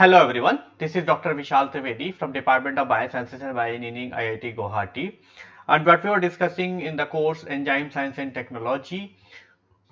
Hello everyone, this is Dr. Vishal Trivedi from Department of Biosciences and Bioengineering IIT Guwahati and what we were discussing in the course Enzyme Science and Technology.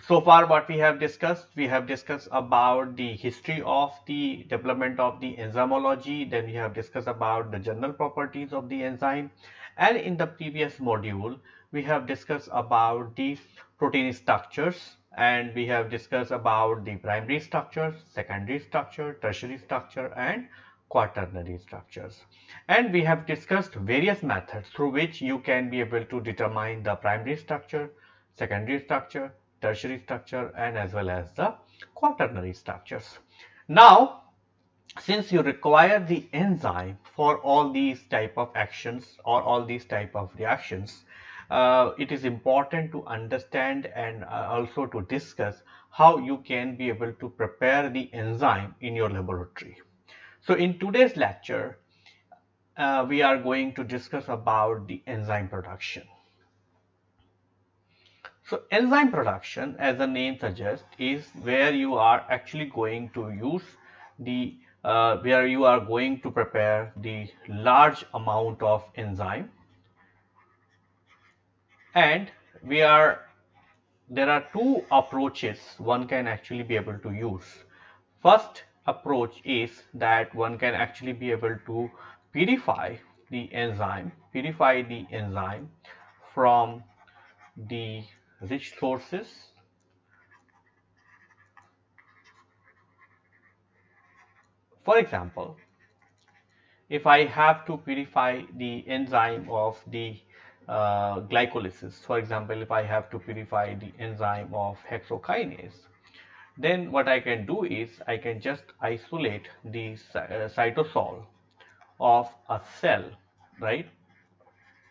So far what we have discussed, we have discussed about the history of the development of the enzymology, then we have discussed about the general properties of the enzyme and in the previous module we have discussed about the protein structures and we have discussed about the primary structure, secondary structure, tertiary structure and quaternary structures. And we have discussed various methods through which you can be able to determine the primary structure, secondary structure, tertiary structure and as well as the quaternary structures. Now, since you require the enzyme for all these type of actions or all these type of reactions, uh, it is important to understand and uh, also to discuss how you can be able to prepare the enzyme in your laboratory. So in today's lecture, uh, we are going to discuss about the enzyme production. So enzyme production as the name suggests is where you are actually going to use the uh, where you are going to prepare the large amount of enzyme and we are there are two approaches one can actually be able to use. First approach is that one can actually be able to purify the enzyme purify the enzyme from the rich sources. For example if I have to purify the enzyme of the uh, glycolysis. For example, if I have to purify the enzyme of hexokinase, then what I can do is I can just isolate the uh, cytosol of a cell, right?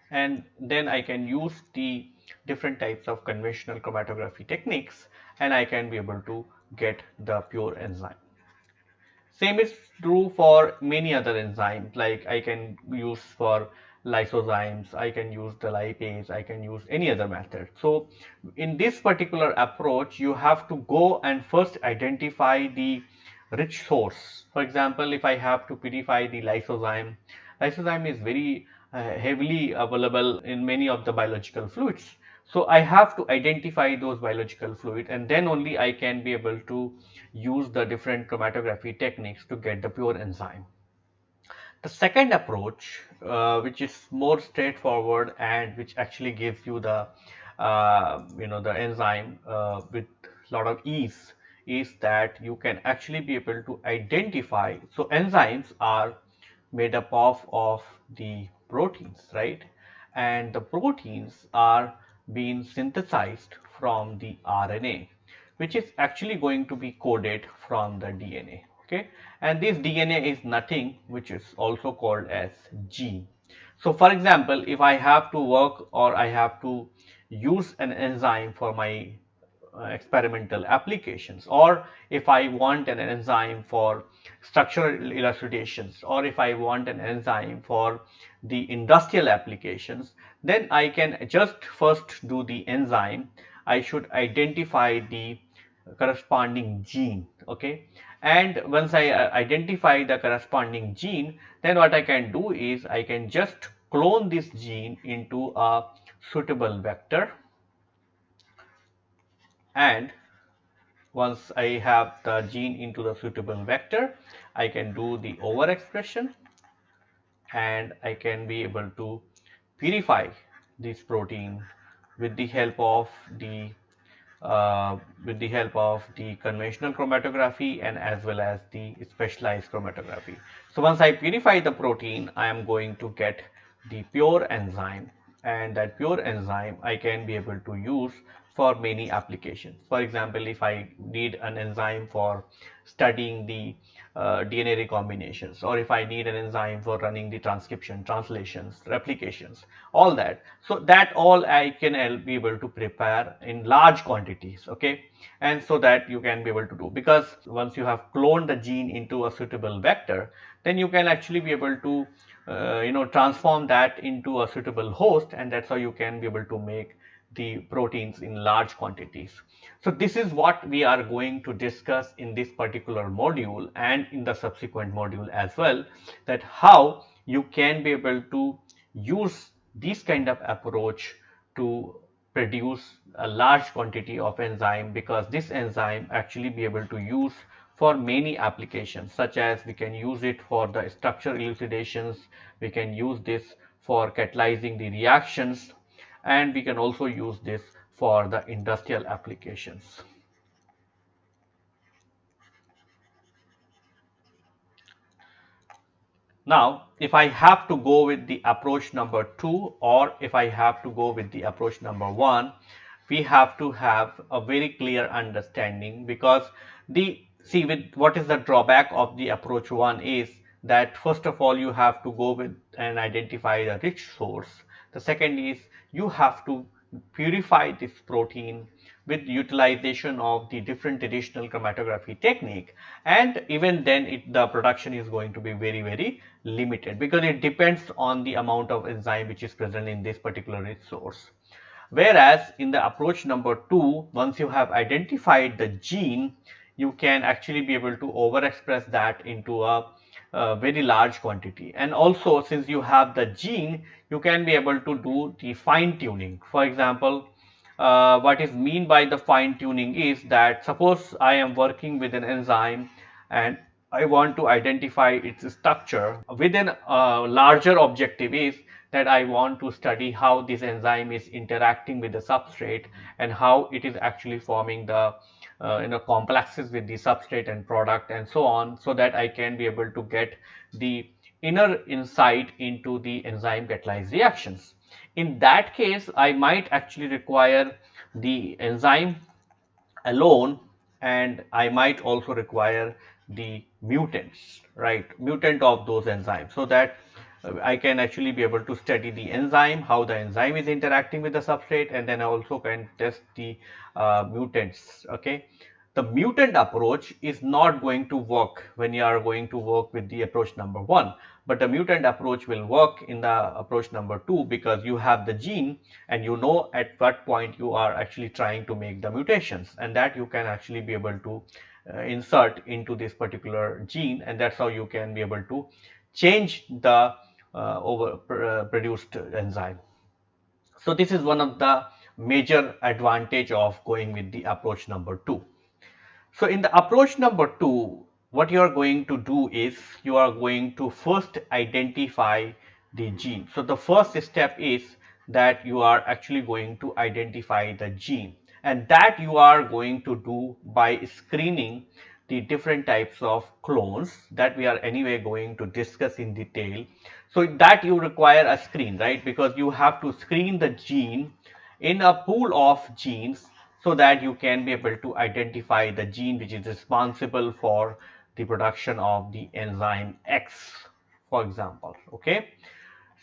And then I can use the different types of conventional chromatography techniques and I can be able to get the pure enzyme. Same is true for many other enzymes like I can use for lysozymes, I can use the lipase, I can use any other method. So in this particular approach, you have to go and first identify the rich source. For example, if I have to purify the lysozyme, lysozyme is very uh, heavily available in many of the biological fluids. So I have to identify those biological fluid and then only I can be able to use the different chromatography techniques to get the pure enzyme. The second approach, uh, which is more straightforward and which actually gives you the, uh, you know, the enzyme uh, with a lot of ease is that you can actually be able to identify. So enzymes are made up of, of the proteins, right? And the proteins are being synthesized from the RNA, which is actually going to be coded from the DNA okay? And this DNA is nothing which is also called as gene. So for example if I have to work or I have to use an enzyme for my uh, experimental applications or if I want an enzyme for structural elucidations or if I want an enzyme for the industrial applications then I can just first do the enzyme. I should identify the corresponding gene okay and once I uh, identify the corresponding gene then what I can do is I can just clone this gene into a suitable vector. And once I have the gene into the suitable vector I can do the overexpression. And I can be able to purify this protein with the help of the uh, with the help of the conventional chromatography and as well as the specialized chromatography. So once I purify the protein, I am going to get the pure enzyme and that pure enzyme I can be able to use for many applications. For example, if I need an enzyme for studying the uh, DNA recombinations or if I need an enzyme for running the transcription, translations, replications, all that. So that all I can be able to prepare in large quantities, okay? And so that you can be able to do because once you have cloned the gene into a suitable vector, then you can actually be able to, uh, you know, transform that into a suitable host and that's how you can be able to make the proteins in large quantities. So this is what we are going to discuss in this particular module and in the subsequent module as well that how you can be able to use this kind of approach to produce a large quantity of enzyme because this enzyme actually be able to use for many applications such as we can use it for the structure elucidations, we can use this for catalyzing the reactions and we can also use this for the industrial applications. Now, if I have to go with the approach number two or if I have to go with the approach number one, we have to have a very clear understanding because the see with what is the drawback of the approach one is that first of all you have to go with and identify the rich source. The second is you have to purify this protein with utilization of the different traditional chromatography technique and even then it, the production is going to be very very limited because it depends on the amount of enzyme which is present in this particular resource. Whereas in the approach number 2 once you have identified the gene you can actually be able to overexpress that into a, very large quantity. And also since you have the gene you can be able to do the fine tuning. For example uh, what is mean by the fine tuning is that suppose I am working with an enzyme and I want to identify its structure within a larger objective is that I want to study how this enzyme is interacting with the substrate and how it is actually forming the uh, you know complexes with the substrate and product and so on so that I can be able to get the inner insight into the enzyme catalyzed reactions. In that case, I might actually require the enzyme alone and I might also require the mutants, right, mutant of those enzymes so that I can actually be able to study the enzyme, how the enzyme is interacting with the substrate and then I also can test the uh, mutants, okay? The mutant approach is not going to work when you are going to work with the approach number one but the mutant approach will work in the approach number two because you have the gene and you know at what point you are actually trying to make the mutations and that you can actually be able to uh, insert into this particular gene and that's how you can be able to change the uh, over uh, produced enzyme. So this is one of the major advantage of going with the approach number two. So in the approach number two, what you are going to do is you are going to first identify the gene. So the first step is that you are actually going to identify the gene and that you are going to do by screening the different types of clones that we are anyway going to discuss in detail. So that you require a screen, right? Because you have to screen the gene in a pool of genes so that you can be able to identify the gene which is responsible for the production of the enzyme X for example okay?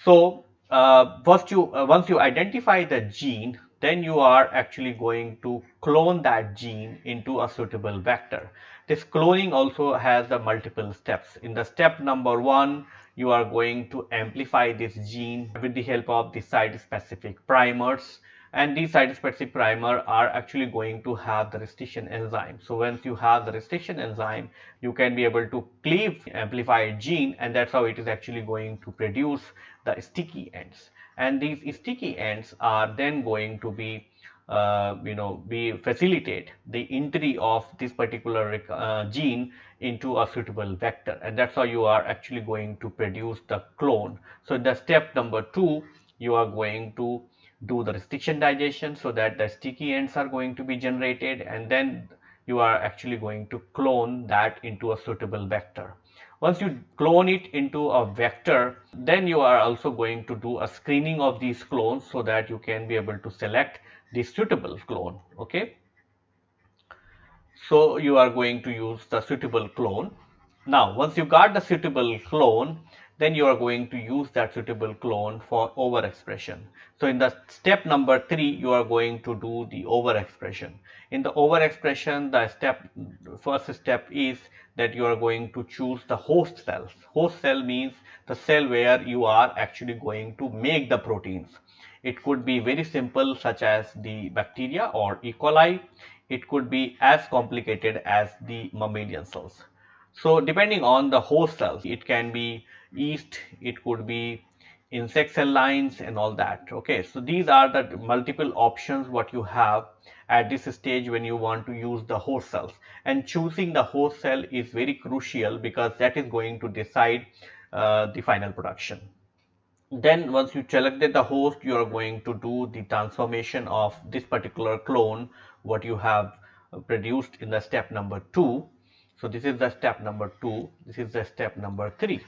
So uh, first you uh, once you identify the gene then you are actually going to clone that gene into a suitable vector. This cloning also has the multiple steps. In the step number one you are going to amplify this gene with the help of the site specific primers and these site-specific primer are actually going to have the restriction enzyme. So once you have the restriction enzyme, you can be able to cleave amplified gene and that's how it is actually going to produce the sticky ends. And these sticky ends are then going to be uh, you know be facilitate the entry of this particular uh, gene into a suitable vector and that's how you are actually going to produce the clone so in the step number two you are going to do the restriction digestion so that the sticky ends are going to be generated and then you are actually going to clone that into a suitable vector. Once you clone it into a vector, then you are also going to do a screening of these clones so that you can be able to select the suitable clone. Okay. So you are going to use the suitable clone. Now, once you got the suitable clone, then you are going to use that suitable clone for overexpression. So in the step number three, you are going to do the overexpression. In the overexpression, the step first step is that you are going to choose the host cells. Host cell means the cell where you are actually going to make the proteins. It could be very simple such as the bacteria or E. coli. It could be as complicated as the mammalian cells. So depending on the host cells, it can be yeast, it could be insect cell lines and all that. Okay, so these are the multiple options what you have at this stage when you want to use the host cells and choosing the host cell is very crucial because that is going to decide uh, the final production. Then once you selected the host, you are going to do the transformation of this particular clone, what you have produced in the step number two. So this is the step number two, this is the step number three.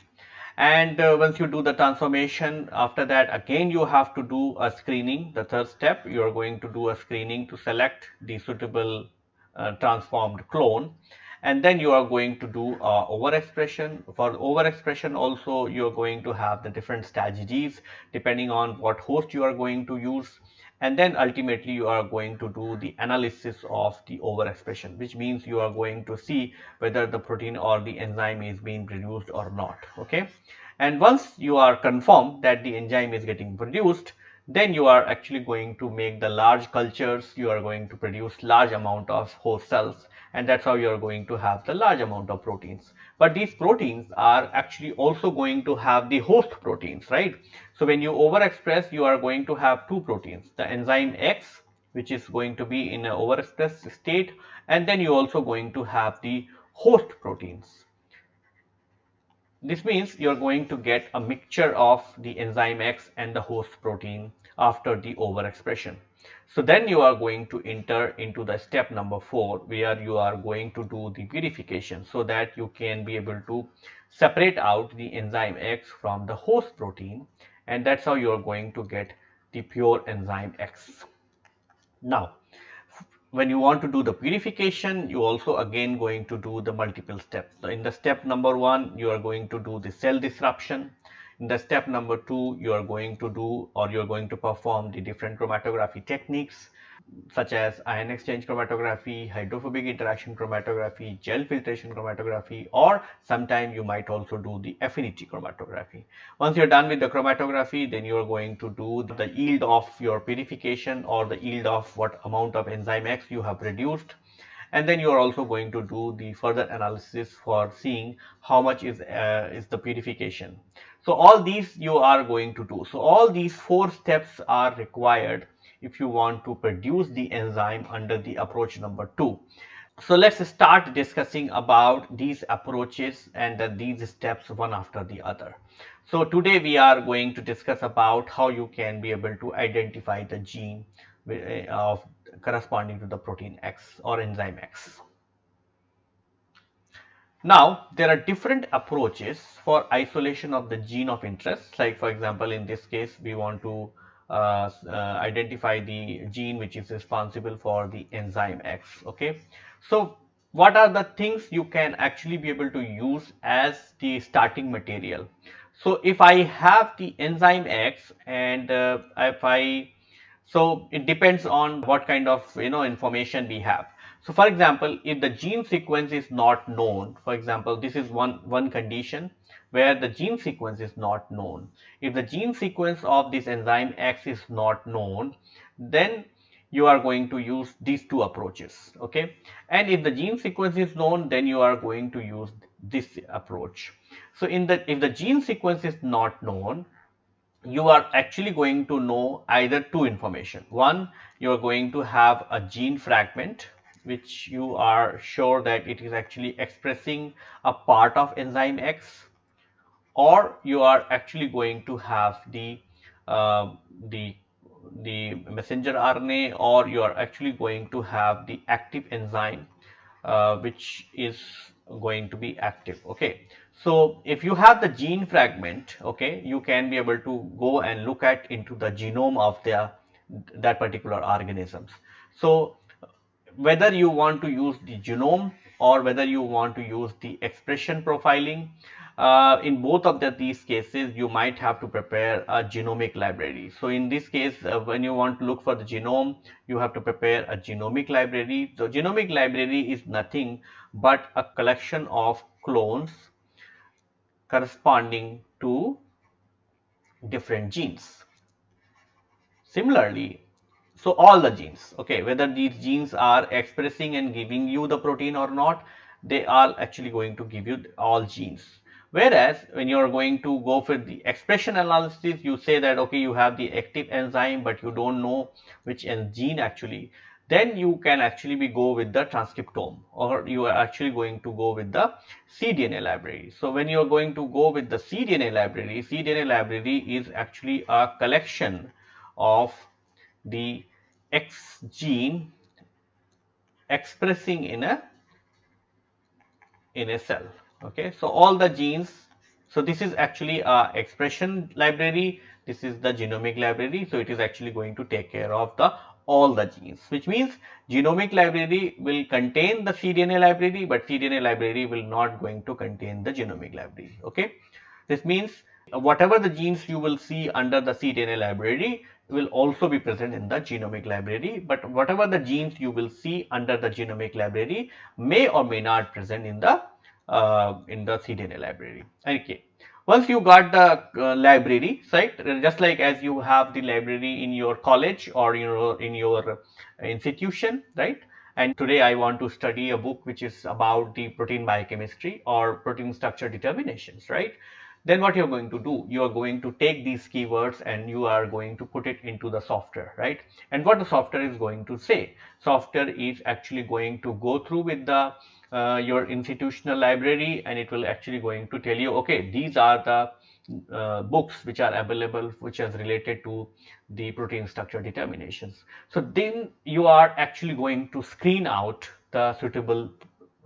And uh, once you do the transformation, after that again you have to do a screening. The third step, you are going to do a screening to select the suitable uh, transformed clone and then you are going to do uh, overexpression. For overexpression also you are going to have the different strategies depending on what host you are going to use and then ultimately you are going to do the analysis of the overexpression which means you are going to see whether the protein or the enzyme is being produced or not okay? And once you are confirmed that the enzyme is getting produced then you are actually going to make the large cultures you are going to produce large amount of host cells and that's how you are going to have the large amount of proteins. But these proteins are actually also going to have the host proteins right? So when you overexpress you are going to have two proteins the enzyme x which is going to be in an overexpressed state and then you're also going to have the host proteins. This means you're going to get a mixture of the enzyme X and the host protein after the overexpression. So then you are going to enter into the step number four where you are going to do the purification so that you can be able to separate out the enzyme X from the host protein and that's how you are going to get the pure enzyme X. Now when you want to do the purification, you also again going to do the multiple steps. So in the step number one, you are going to do the cell disruption. In the step number two, you are going to do or you are going to perform the different chromatography techniques such as ion exchange chromatography, hydrophobic interaction chromatography, gel filtration chromatography or sometime you might also do the affinity chromatography. Once you're done with the chromatography then you are going to do the yield of your purification or the yield of what amount of enzyme X you have reduced and then you are also going to do the further analysis for seeing how much is uh, is the purification. So all these you are going to do. So all these four steps are required if you want to produce the enzyme under the approach number two. So let's start discussing about these approaches and uh, these steps one after the other. So today we are going to discuss about how you can be able to identify the gene uh, of corresponding to the protein X or enzyme X. Now, there are different approaches for isolation of the gene of interest. Like for example, in this case, we want to uh, uh, identify the gene which is responsible for the enzyme X. Okay, so what are the things you can actually be able to use as the starting material? So if I have the enzyme X and uh, if I so it depends on what kind of you know information we have. So for example, if the gene sequence is not known, for example, this is one one condition where the gene sequence is not known. If the gene sequence of this enzyme X is not known, then you are going to use these two approaches, okay? And if the gene sequence is known, then you are going to use this approach. So in the if the gene sequence is not known, you are actually going to know either two information. One, you are going to have a gene fragment which you are sure that it is actually expressing a part of enzyme X or you are actually going to have the uh, the the messenger RNA or you are actually going to have the active enzyme uh, which is going to be active okay so if you have the gene fragment okay you can be able to go and look at into the genome of the that particular organisms so whether you want to use the genome or whether you want to use the expression profiling uh, in both of the, these cases you might have to prepare a genomic library. So in this case uh, when you want to look for the genome you have to prepare a genomic library. The genomic library is nothing but a collection of clones corresponding to different genes. Similarly, so all the genes, okay, whether these genes are expressing and giving you the protein or not, they are actually going to give you all genes. Whereas when you are going to go for the expression analysis, you say that okay, you have the active enzyme, but you don't know which gene actually then you can actually be go with the transcriptome or you are actually going to go with the cDNA library. So when you are going to go with the cDNA library, cDNA library is actually a collection of the X gene expressing in a in a cell. Okay, so all the genes. So this is actually a expression library. This is the genomic library. So it is actually going to take care of the all the genes which means genomic library will contain the cDNA library but cDNA library will not going to contain the genomic library okay. This means whatever the genes you will see under the cDNA library will also be present in the genomic library but whatever the genes you will see under the genomic library may or may not present in the uh, in the cDNA library okay once you got the uh, library, right, just like as you have the library in your college or you know in your institution, right? And today I want to study a book which is about the protein biochemistry or protein structure determinations, right? Then what you're going to do, you are going to take these keywords and you are going to put it into the software, right? And what the software is going to say, software is actually going to go through with the uh, your institutional library and it will actually going to tell you okay these are the uh, books which are available which is related to the protein structure determinations. So then you are actually going to screen out the suitable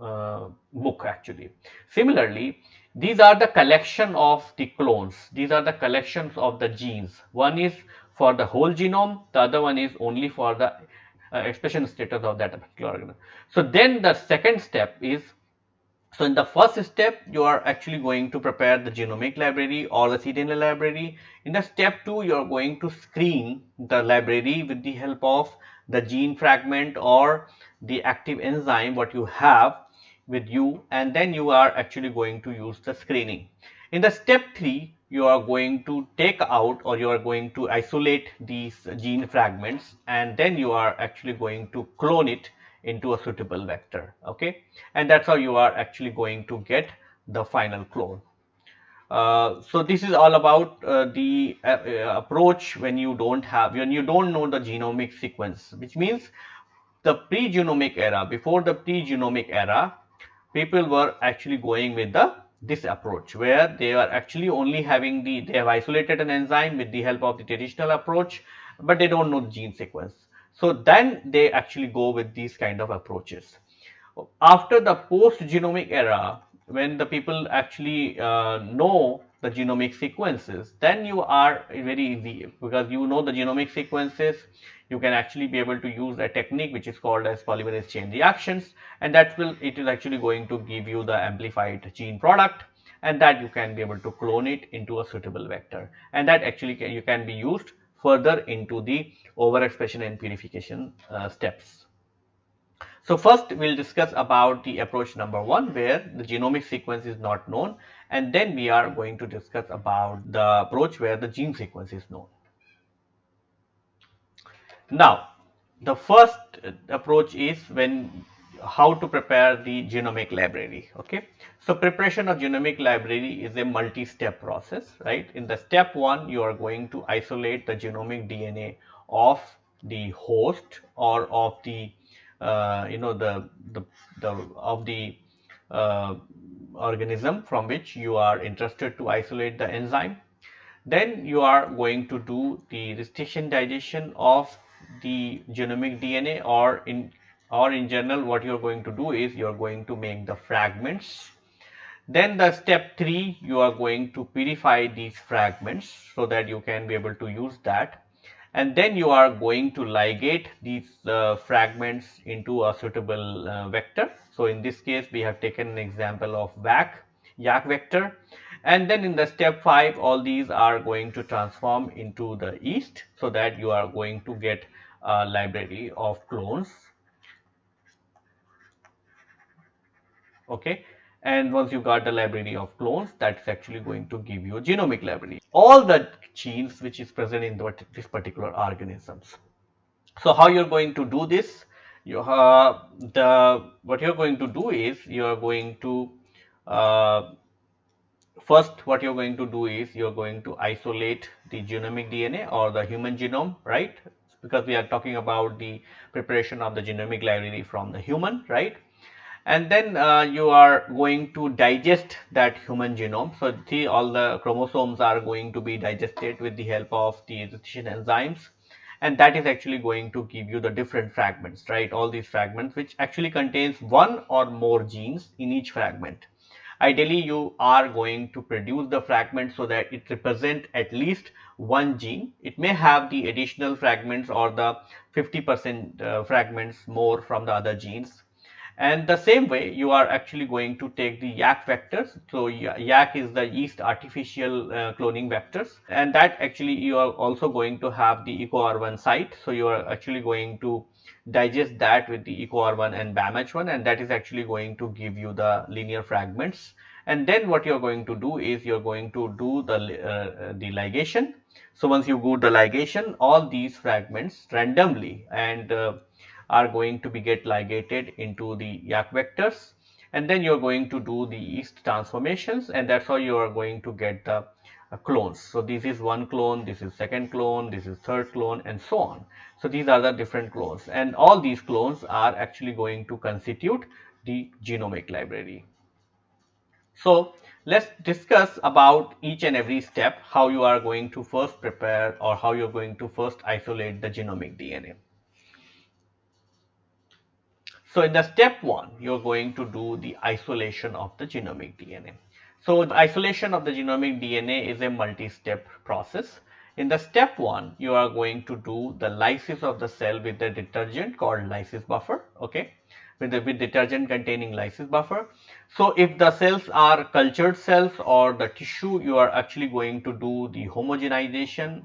uh, book actually. Similarly, these are the collection of the clones. These are the collections of the genes. One is for the whole genome, the other one is only for the uh, expression status of that particular organism. So then the second step is so in the first step you are actually going to prepare the genomic library or the cDNA library. In the step 2 you are going to screen the library with the help of the gene fragment or the active enzyme what you have with you and then you are actually going to use the screening. In the step 3 you are going to take out or you are going to isolate these gene fragments and then you are actually going to clone it into a suitable vector okay? And that's how you are actually going to get the final clone. Uh, so this is all about uh, the uh, uh approach when you don't have when you don't know the genomic sequence which means the pre-genomic era before the pre-genomic era people were actually going with the this approach where they are actually only having the they have isolated an enzyme with the help of the traditional approach but they don't know the gene sequence. So then they actually go with these kind of approaches. After the post genomic era when the people actually uh, know the genomic sequences then you are very easy because you know the genomic sequences you can actually be able to use a technique which is called as polymerase chain reactions and that will it is actually going to give you the amplified gene product and that you can be able to clone it into a suitable vector and that actually can, you can be used further into the overexpression and purification uh, steps. So first we'll discuss about the approach number one where the genomic sequence is not known and then we are going to discuss about the approach where the gene sequence is known. Now, the first approach is when how to prepare the genomic library. Okay, so preparation of genomic library is a multi-step process, right? In the step one, you are going to isolate the genomic DNA of the host or of the uh, you know the the, the of the uh, organism from which you are interested to isolate the enzyme. Then you are going to do the restriction digestion of the genomic DNA or in or in general what you are going to do is you are going to make the fragments. Then the step 3 you are going to purify these fragments so that you can be able to use that and then you are going to ligate these uh, fragments into a suitable uh, vector. So in this case we have taken an example of VAC, YAC vector and then in the step 5 all these are going to transform into the yeast so that you are going to get a library of clones. Okay. And once you got the library of clones that's actually going to give you a genomic library. All the genes which is present in the, this particular organisms. So how you're going to do this? You have the what you're going to do is you're going to uh, first what you're going to do is you're going to isolate the genomic DNA or the human genome right because we are talking about the preparation of the genomic library from the human right and then uh, you are going to digest that human genome. So, see all the chromosomes are going to be digested with the help of the excitation enzymes and that is actually going to give you the different fragments, right? All these fragments which actually contains one or more genes in each fragment. Ideally, you are going to produce the fragment so that it represent at least one gene. It may have the additional fragments or the 50 percent uh, fragments more from the other genes and the same way you are actually going to take the YAC vectors. So YAC is the yeast artificial uh, cloning vectors and that actually you are also going to have the EcoR1 site. So you are actually going to digest that with the EcoR1 and BAMH1 and that is actually going to give you the linear fragments. And then what you're going to do is you're going to do the, uh, the ligation. So once you do the ligation, all these fragments randomly and uh, are going to be get ligated into the YAC vectors and then you're going to do the yeast transformations and that's how you are going to get the uh, clones. So this is one clone, this is second clone, this is third clone and so on. So these are the different clones and all these clones are actually going to constitute the genomic library. So let's discuss about each and every step how you are going to first prepare or how you're going to first isolate the genomic DNA. So in the step one, you're going to do the isolation of the genomic DNA. So the isolation of the genomic DNA is a multi-step process. In the step one, you are going to do the lysis of the cell with the detergent called lysis buffer, okay, with the with detergent containing lysis buffer. So if the cells are cultured cells or the tissue, you are actually going to do the homogenization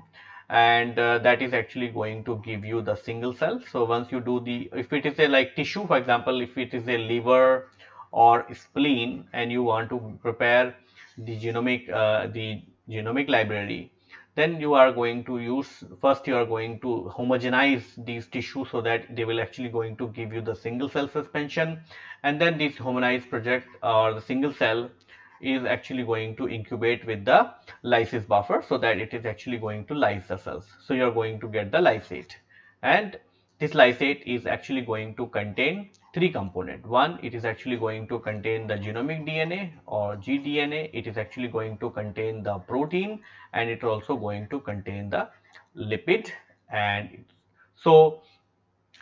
and uh, that is actually going to give you the single cell. So once you do the, if it is a like tissue for example, if it is a liver or spleen and you want to prepare the genomic, uh, the genomic library, then you are going to use, first you are going to homogenize these tissues so that they will actually going to give you the single cell suspension and then this homogenized project or the single cell is actually going to incubate with the lysis buffer so that it is actually going to lyse the cells. So you are going to get the lysate and this lysate is actually going to contain three component. One, it is actually going to contain the genomic DNA or gDNA. It is actually going to contain the protein and it also going to contain the lipid and so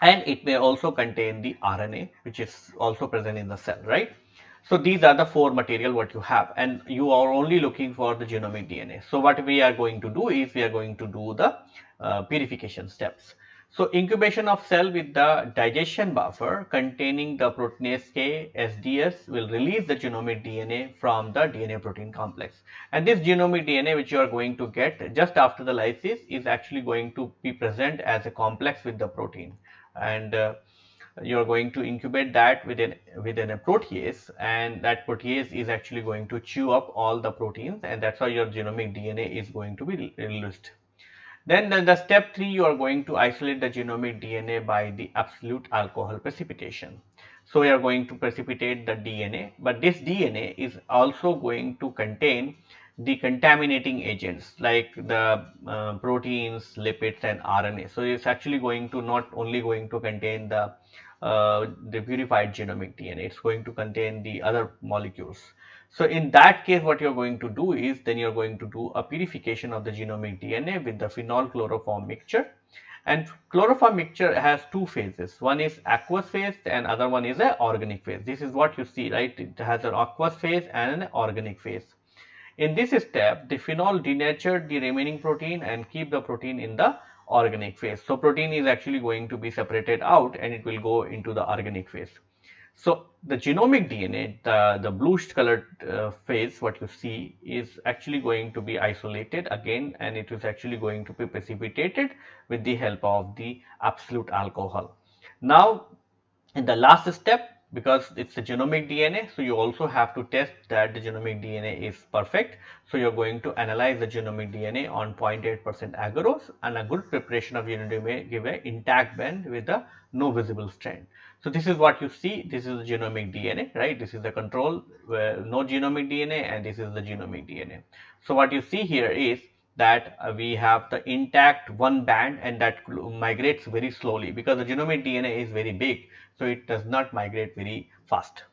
and it may also contain the RNA which is also present in the cell, right? So these are the four material what you have and you are only looking for the genomic DNA. So what we are going to do is we are going to do the uh, purification steps. So incubation of cell with the digestion buffer containing the proteinase K SDS will release the genomic DNA from the DNA protein complex. And this genomic DNA which you are going to get just after the lysis is actually going to be present as a complex with the protein. And uh, you are going to incubate that within within a protease and that protease is actually going to chew up all the proteins and that's how your genomic DNA is going to be released. Then the, the step 3 you are going to isolate the genomic DNA by the absolute alcohol precipitation. So we are going to precipitate the DNA but this DNA is also going to contain the contaminating agents like the uh, proteins, lipids and RNA. So it's actually going to not only going to contain the uh, the purified genomic DNA, it's going to contain the other molecules. So in that case what you're going to do is then you're going to do a purification of the genomic DNA with the phenol chloroform mixture. And chloroform mixture has two phases. One is aqueous phase and other one is a organic phase. This is what you see right? It has an aqueous phase and an organic phase in this step, the phenol denatured the remaining protein and keep the protein in the organic phase. So, protein is actually going to be separated out and it will go into the organic phase. So, the genomic DNA, the, the bluish colored uh, phase what you see is actually going to be isolated again and it is actually going to be precipitated with the help of the absolute alcohol. Now, in the last step because it's a genomic DNA. So you also have to test that the genomic DNA is perfect. So you're going to analyze the genomic DNA on 0.8% agarose and a good preparation of genome may give an intact band with a no visible strand. So this is what you see. This is the genomic DNA, right? This is the control where no genomic DNA and this is the genomic DNA. So what you see here is that uh, we have the intact one band and that migrates very slowly because the genomic DNA is very big so it does not migrate very fast.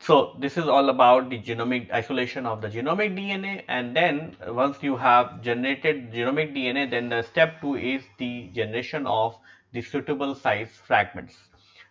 So this is all about the genomic isolation of the genomic DNA and then once you have generated genomic DNA then the step 2 is the generation of the suitable size fragments.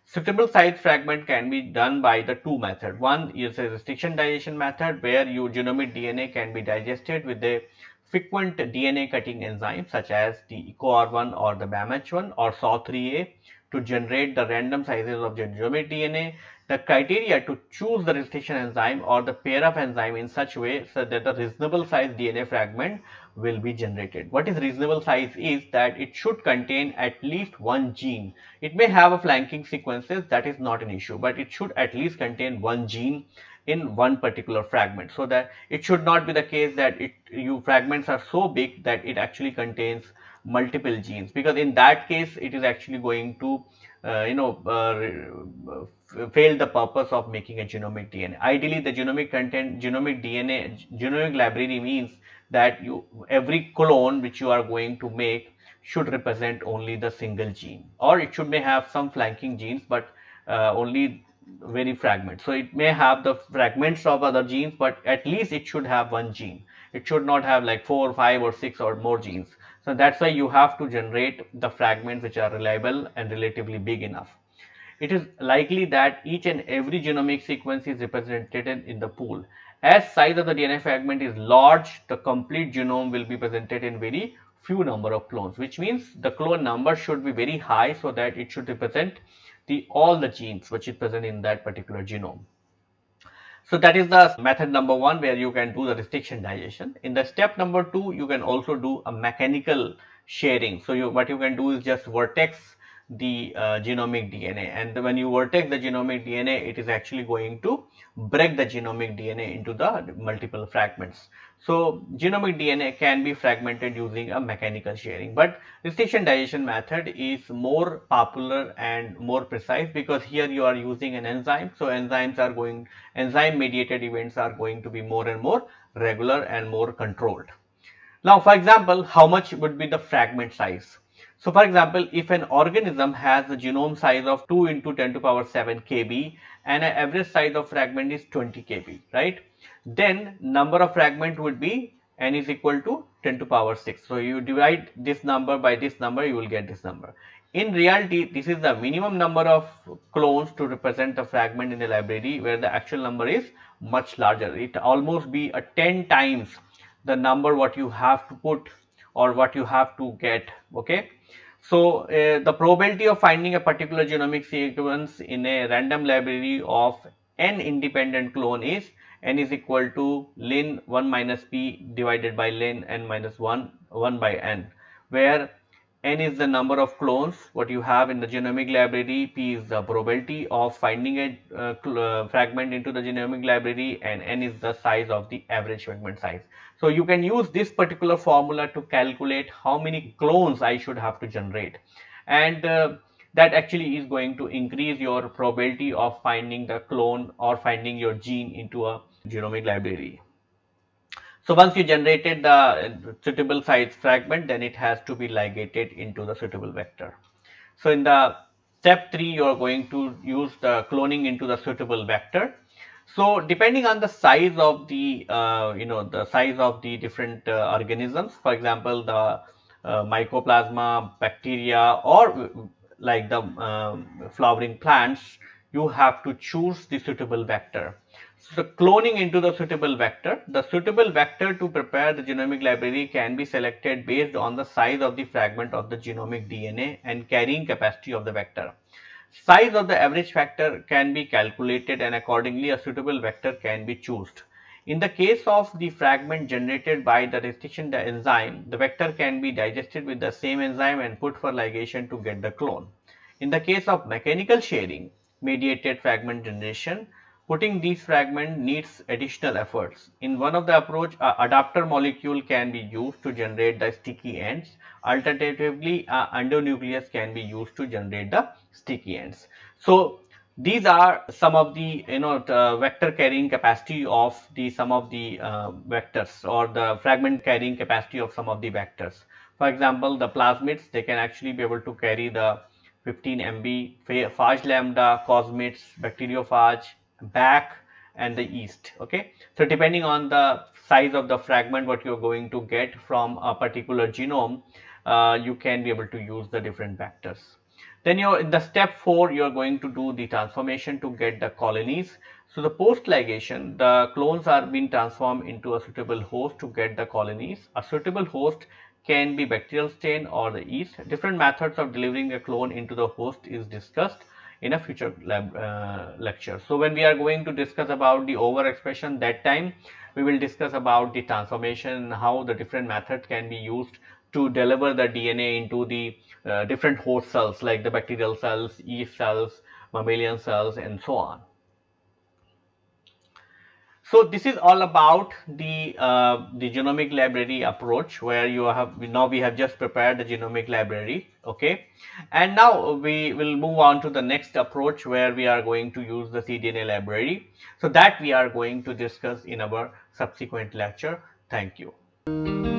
Suitable size fragment can be done by the two method. One is a restriction digestion method where your genomic DNA can be digested with a frequent DNA cutting enzyme such as the EcoR1 or the BAMH1 or SAW3A to generate the random sizes of genomic DNA. The criteria to choose the restriction enzyme or the pair of enzyme in such way so that a reasonable size DNA fragment will be generated. What is reasonable size is that it should contain at least one gene. It may have a flanking sequences that is not an issue but it should at least contain one gene in one particular fragment. So that it should not be the case that it you fragments are so big that it actually contains multiple genes. Because in that case it is actually going to uh, you know uh, fail the purpose of making a genomic DNA. Ideally the genomic content genomic DNA genomic library means that you every clone which you are going to make should represent only the single gene. Or it should may have some flanking genes but uh, only very fragment. So it may have the fragments of other genes but at least it should have one gene. It should not have like four, five or six or more genes. So that's why you have to generate the fragments which are reliable and relatively big enough. It is likely that each and every genomic sequence is represented in the pool as size of the DNA fragment is large, the complete genome will be presented in very few number of clones, which means the clone number should be very high so that it should represent the all the genes which is present in that particular genome. So that is the method number one where you can do the restriction digestion. In the step number two, you can also do a mechanical sharing. So you, what you can do is just vertex the uh, genomic DNA and when you vertex the genomic DNA it is actually going to break the genomic DNA into the multiple fragments. So genomic DNA can be fragmented using a mechanical shearing, but restriction digestion method is more popular and more precise because here you are using an enzyme so enzymes are going enzyme mediated events are going to be more and more regular and more controlled. Now for example how much would be the fragment size? So for example, if an organism has a genome size of 2 into 10 to power 7 kb and an average size of fragment is 20 kb, right? Then number of fragment would be n is equal to 10 to power 6. So you divide this number by this number, you will get this number. In reality, this is the minimum number of clones to represent the fragment in the library where the actual number is much larger. It almost be a 10 times the number what you have to put or what you have to get, okay? So, uh, the probability of finding a particular genomic sequence in a random library of n independent clone is n is equal to ln 1 minus p divided by ln n minus 1 1 by n where n is the number of clones what you have in the genomic library p is the probability of finding a uh, uh, fragment into the genomic library and n is the size of the average fragment size so you can use this particular formula to calculate how many clones I should have to generate and uh, that actually is going to increase your probability of finding the clone or finding your gene into a genomic library. So once you generated the suitable size fragment then it has to be ligated into the suitable vector. So in the step 3 you are going to use the cloning into the suitable vector so depending on the size of the uh, you know the size of the different uh, organisms, for example, the uh, mycoplasma, bacteria, or like the um, flowering plants, you have to choose the suitable vector. So cloning into the suitable vector, the suitable vector to prepare the genomic library can be selected based on the size of the fragment of the genomic DNA and carrying capacity of the vector. Size of the average factor can be calculated and accordingly a suitable vector can be chosen. In the case of the fragment generated by the restriction enzyme, the vector can be digested with the same enzyme and put for ligation to get the clone. In the case of mechanical shearing mediated fragment generation putting these fragments needs additional efforts. In one of the approach, a adapter molecule can be used to generate the sticky ends. Alternatively, a endonuclease can be used to generate the sticky ends. So, these are some of the you know the vector carrying capacity of the some of the uh, vectors or the fragment carrying capacity of some of the vectors. For example, the plasmids they can actually be able to carry the 15 MB phage lambda, cosmids, bacteriophage, bac and the east okay? So depending on the size of the fragment what you're going to get from a particular genome uh, you can be able to use the different vectors. Then you're in the step 4 you're going to do the transformation to get the colonies. So the post ligation the clones are being transformed into a suitable host to get the colonies. A suitable host can be bacterial strain or the yeast. Different methods of delivering a clone into the host is discussed in a future lab, uh, lecture. So when we are going to discuss about the overexpression that time we will discuss about the transformation how the different methods can be used to deliver the DNA into the uh, different host cells like the bacterial cells, yeast cells, mammalian cells and so on. So this is all about the uh, the genomic library approach where you have now we have just prepared the genomic library okay? And now we will move on to the next approach where we are going to use the cDNA library. So that we are going to discuss in our subsequent lecture. Thank you